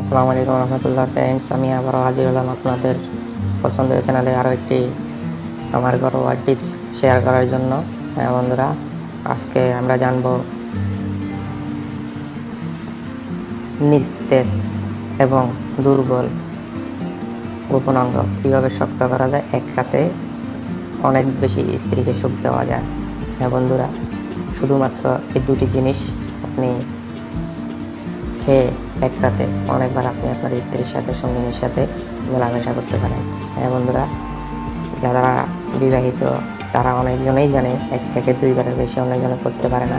আসসালামু আলাইকুম রহমতুল্লাহ ফ্রেন্ডস আমি আবারও হাজির হলাম আপনাদের পছন্দের চ্যানেলে আরও একটি আমার ঘরোয়া টিপস শেয়ার করার জন্য। হ্যাঁ বন্ধুরা, আজকে আমরা জানব নিস্তেজ এবং দুর্বল গোপন অঙ্গ কীভাবে শক্ত করা যায়, এক অনেক বেশি স্ত্রীকে সুখ দেওয়া যায়। হ্যাঁ বন্ধুরা, শুধুমাত্র এই দুটি জিনিস আপনি খেয়ে এক রাতে অনেকবার আপনি আপনার স্ত্রীর সাথে, সঙ্গিনীর সাথে মেলামেশা করতে পারেন। হ্যাঁ বন্ধুরা, যারা বিবাহিত, তারা অনেকজনেই জানে, এক থেকে দুইবারের বেশি অনেকজনে করতে পারে না।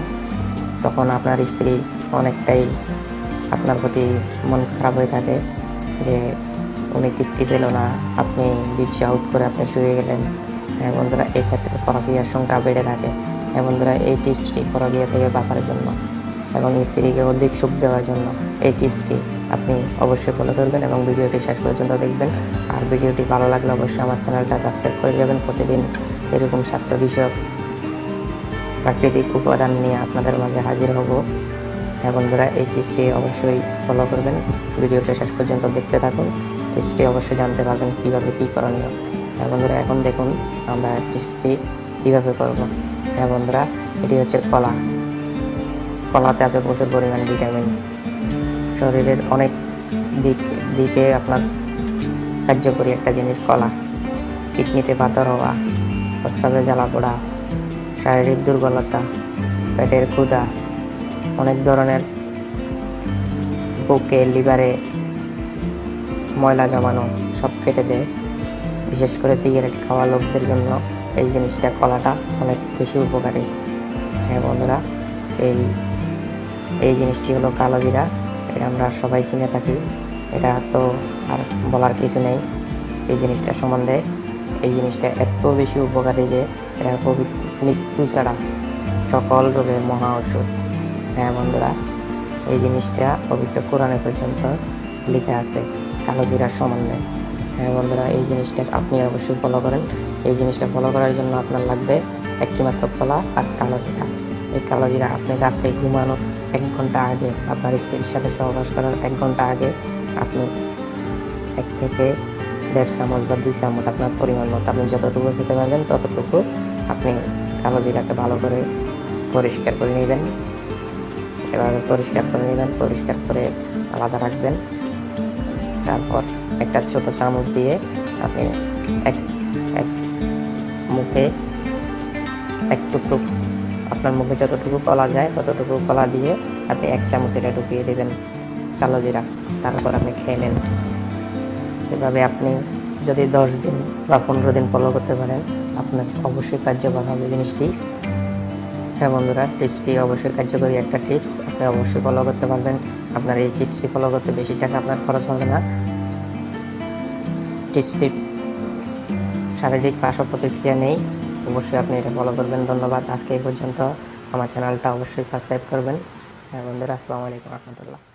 তখন আপনার স্ত্রী অনেকটাই আপনার প্রতি মন খারাপ হয়ে থাকে যে, উনি তৃপ্তি পেল না, আপনি বিচ আউট করে আপনি শুয়ে গেলেন। হ্যাঁ বন্ধুরা, এক্ষেত্রে ক্ষেত্রে পরকীয়ার সংখ্যা বেড়ে থাকে। হ্যাঁ বন্ধুরা, এই টিপসটি পরকীয়া থেকে বাঁচার জন্য। এবং স্ত্রীকে অধিক সুখ দেওয়ার জন্য এই টিপসটি আপনি অবশ্যই ফলো করবেন এবং ভিডিওটি শেষ পর্যন্ত দেখবেন। আর ভিডিওটি ভালো লাগলে অবশ্যই আমার চ্যানেলটা সাবস্ক্রাইব করে যাবেন। প্রতিদিন এরকম স্বাস্থ্য বিষয়ক প্রাকৃতিক উপাদান নিয়ে আপনাদের মাঝে হাজির হব। হ্যাঁ বন্ধুরা, এই টিপসটি অবশ্যই ফলো করবেন। ভিডিওটা শেষ পর্যন্ত দেখতে থাকুন। টিপসটি অবশ্যই জানতে পারবেন কীভাবে কী করণীয়। হ্যাঁ বন্ধুরা, এখন দেখুন আমরা টিপসটি কীভাবে করব। হ্যাঁ বন্ধুরা, এটি হচ্ছে কলা। কলাতে আছে প্রচুর পরিমাণে ভিটামিন শরীরের অনেক দিক, দিকে আপনার কার্যকরী একটা জিনিস কলা। কিডনিতে পাথর হওয়া, প্রস্রাবে জ্বালা পোড়া, শারীরিক দুর্বলতা, পেটের ক্ষুধা, অনেক ধরনের বুকে, লিভারে ময়লা জমানো সব কেটে দেয়। বিশেষ করে সিগারেট খাওয়া লোকদের জন্য এই জিনিসটা কলাটা অনেক বেশি উপকারী। হ্যাঁ বন্ধুরা, এই এই জিনিসটি হলো কালো জিরা। এটা আমরা সবাই চিনে থাকি। এটা তো আর বলার কিছু নেই এই জিনিসটা সম্বন্ধে। এই জিনিসটা এত বেশি উপকারী যে এটা পবিত্র মৃত্যু ছাড়া সকল রোগের মহা ওষুধ। হ্যাঁ বন্ধুরা, এই জিনিসটা পবিত্র কোরআনে পর্যন্ত লেখা আছে কালো জিরার সম্বন্ধে। হ্যাঁ বন্ধুরা, এই জিনিসটা আপনি অবশ্যই ফলো করেন। এই জিনিসটা ফলো করার জন্য আপনার লাগবে একটি মাত্র কলা আর কালো জিরা। এই কালো জিরা আপনি রাতে ঘুমানোর এক ঘণ্টা আগে আপনার স্ত্রীর সাথে সহবাস করার এক ঘণ্টা আগে আপনি এক থেকে দেড় চামচ বা দুই চামচ আপনার পরিমাণ মতো আপনি যতটুকু খেতে পারবেন ততটুকু আপনি কালো জিরাকে ভালো করে পরিষ্কার করে নেবেন। এভাবে পরিষ্কার করে নেবেন, পরিষ্কার করে আলাদা রাখবেন। তারপর একটা ছোট চামচ দিয়ে আপনি এক এক মুখে এক টুকরো আপনার মুখে যতটুকু কলা যায়, ততটুকু কলা দিয়ে আপনি এক চামচ এটা ঢুকিয়ে দেবেন। কালো জিরা, তারপর আপনি খেয়ে নেন। এভাবে আপনি যদি দশ দিন বা পনেরো দিন ফলো করতে পারেন, আপনার অবশ্যই কার্যকর হবে জিনিসটি। হ্যাঁ বন্ধুরা, টিপসটি অবশ্যই কার্যকরী একটা টিপস, আপনি অবশ্যই ফলো করতে পারবেন। আপনার এই টিপসটি ফলো করতে বেশি টাকা আপনার খরচ হবে না। টিপসটি শারীরিক পার্শ্ব প্রতিক্রিয়া নেই। অবশ্যই আপনি এটা ফলো করবেন। ধন্যবাদ। আজকে এই পর্যন্ত। আমার চ্যানেলটা অবশ্যই সাবস্ক্রাইব করবেন। হ্যাঁ বন্ধুরা, আসসালামু আলাইকুম রহমতুল্লাহ।